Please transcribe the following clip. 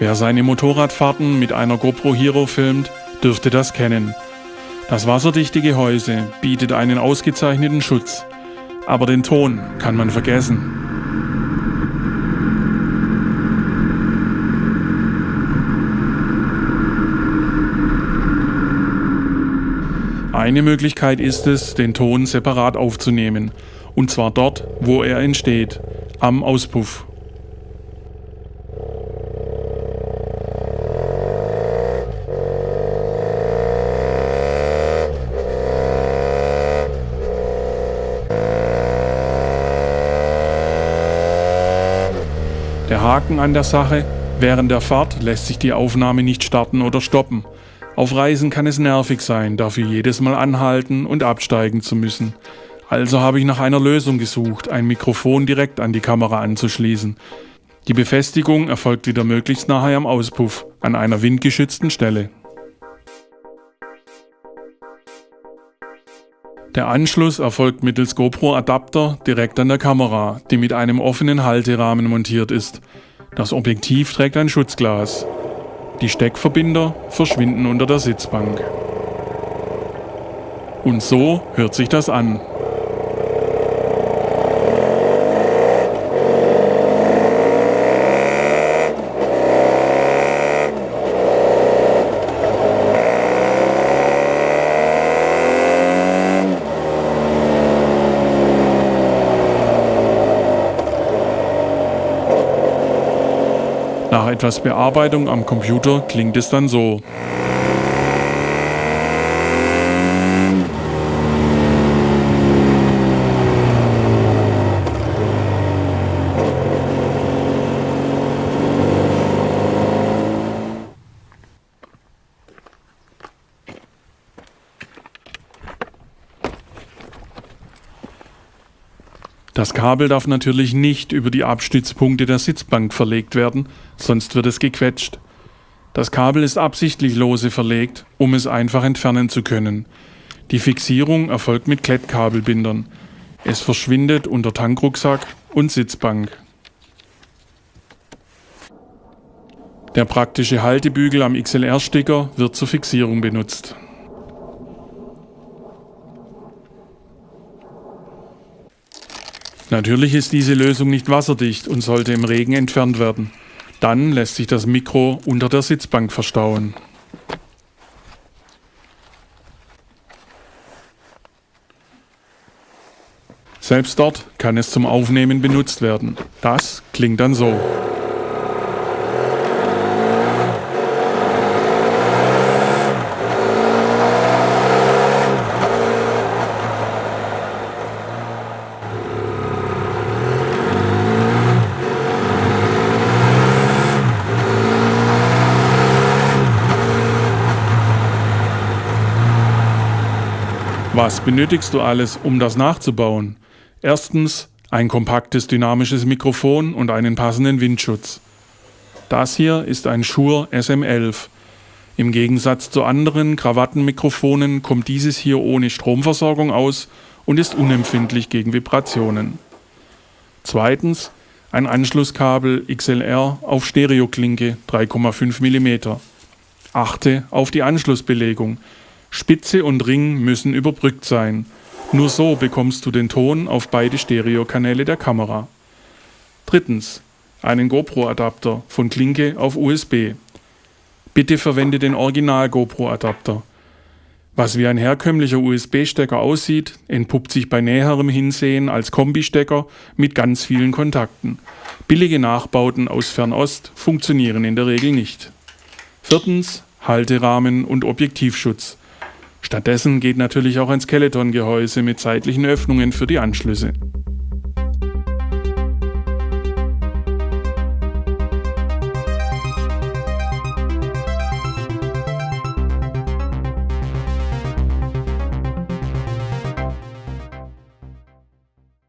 Wer seine Motorradfahrten mit einer GoPro Hero filmt, dürfte das kennen. Das wasserdichte Gehäuse bietet einen ausgezeichneten Schutz, aber den Ton kann man vergessen. Eine Möglichkeit ist es, den Ton separat aufzunehmen, und zwar dort, wo er entsteht, am Auspuff. Der Haken an der Sache, während der Fahrt lässt sich die Aufnahme nicht starten oder stoppen. Auf Reisen kann es nervig sein, dafür jedes Mal anhalten und absteigen zu müssen. Also habe ich nach einer Lösung gesucht, ein Mikrofon direkt an die Kamera anzuschließen. Die Befestigung erfolgt wieder möglichst nahe am Auspuff, an einer windgeschützten Stelle. Der Anschluss erfolgt mittels GoPro-Adapter direkt an der Kamera, die mit einem offenen Halterahmen montiert ist. Das Objektiv trägt ein Schutzglas. Die Steckverbinder verschwinden unter der Sitzbank. Und so hört sich das an. Nach etwas Bearbeitung am Computer klingt es dann so. Das Kabel darf natürlich nicht über die Abstützpunkte der Sitzbank verlegt werden, sonst wird es gequetscht. Das Kabel ist absichtlich lose verlegt, um es einfach entfernen zu können. Die Fixierung erfolgt mit Klettkabelbindern. Es verschwindet unter Tankrucksack und Sitzbank. Der praktische Haltebügel am XLR-Sticker wird zur Fixierung benutzt. Natürlich ist diese Lösung nicht wasserdicht und sollte im Regen entfernt werden. Dann lässt sich das Mikro unter der Sitzbank verstauen. Selbst dort kann es zum Aufnehmen benutzt werden. Das klingt dann so. Was benötigst du alles, um das nachzubauen? Erstens ein kompaktes dynamisches Mikrofon und einen passenden Windschutz. Das hier ist ein Shure SM11. Im Gegensatz zu anderen Krawattenmikrofonen kommt dieses hier ohne Stromversorgung aus und ist unempfindlich gegen Vibrationen. Zweitens ein Anschlusskabel XLR auf Stereoklinke 3,5 mm. Achte auf die Anschlussbelegung. Spitze und Ring müssen überbrückt sein. Nur so bekommst du den Ton auf beide Stereokanäle der Kamera. Drittens. Einen GoPro-Adapter von Klinke auf USB. Bitte verwende den Original GoPro-Adapter. Was wie ein herkömmlicher USB-Stecker aussieht, entpuppt sich bei näherem Hinsehen als Kombistecker mit ganz vielen Kontakten. Billige Nachbauten aus Fernost funktionieren in der Regel nicht. Viertens Halterahmen und Objektivschutz. Stattdessen geht natürlich auch ein Skeleton-Gehäuse mit seitlichen Öffnungen für die Anschlüsse.